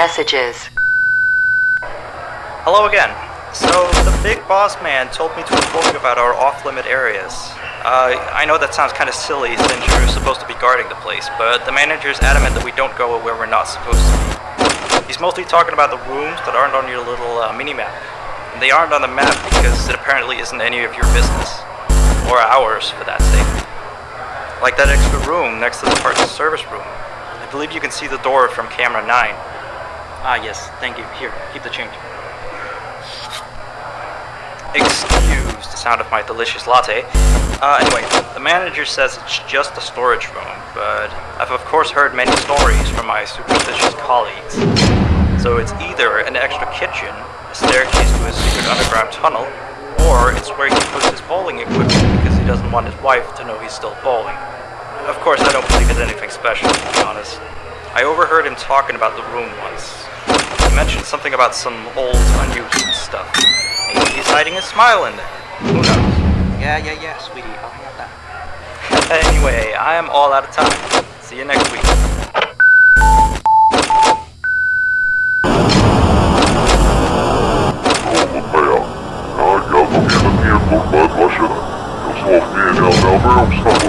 messages. Hello again. So, the big boss man told me to inform you about our off-limit areas. Uh, I know that sounds kind of silly since you're supposed to be guarding the place, but the manager's adamant that we don't go where we're not supposed to. He's mostly talking about the rooms that aren't on your little uh, mini-map. They aren't on the map because it apparently isn't any of your business. Or ours, for that sake. Like that extra room next to the parts service room. I believe you can see the door from camera 9. Ah yes, thank you. Here, keep the change. Excuse the sound of my delicious latte. Uh, anyway, the manager says it's just a storage room, but I've of course heard many stories from my superstitious colleagues. So it's either an extra kitchen, a staircase to a secret underground tunnel, or it's where he puts his bowling equipment because he doesn't want his wife to know he's still bowling. Of course, I don't believe it's anything special, to be honest. I overheard him talking about the room once mentioned something about some old, unused stuff. Maybe he's hiding a smile in there. Who knows? Yeah, yeah, yeah, sweetie. I'll hang up that. Anyway, I am all out of time. See you next week. Слов не имел, но.